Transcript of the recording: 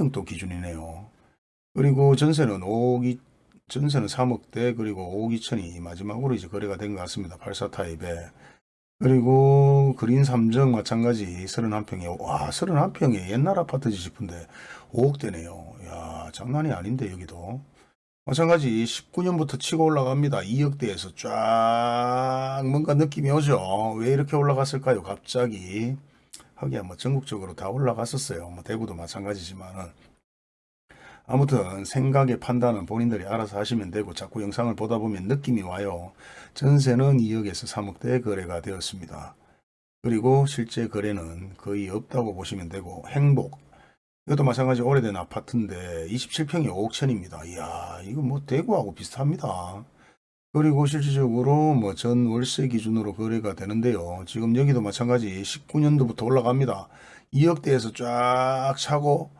평도 기준이네요. 그리고 전세는 5억, 이- 전세는 3억대 그리고 5억 2천이 마지막으로 이제 거래가 된 것 같습니다. 84 타입에. 그리고 그린 삼정 마찬가지 31평에 와 31평에 옛날 아파트지 싶은데 5억대네요. 야 장난이 아닌데 여기도. 마찬가지 19년부터 치고 올라갑니다. 2억대에서 쫙 뭔가 느낌이 오죠. 왜 이렇게 올라갔을까요? 갑자기. 하기야 뭐 전국적으로 다 올라갔었어요. 뭐 대구도 마찬가지지만은 아무튼 생각의 판단은 본인들이 알아서 하시면 되고 자꾸 영상을 보다 보면 느낌이 와요. 전세는 2억에서 3억대 거래가 되었습니다. 그리고 실제 거래는 거의 없다고 보시면 되고 행복 이것도 마찬가지 오래된 아파트인데 27평이 5억 천입니다. 이야 이거 뭐 대구하고 비슷합니다. 그리고 실질적으로 뭐 전 월세 기준으로 거래가 되는데요. 지금 여기도 마찬가지 19년도부터 올라갑니다. 2억대에서 쫙 차고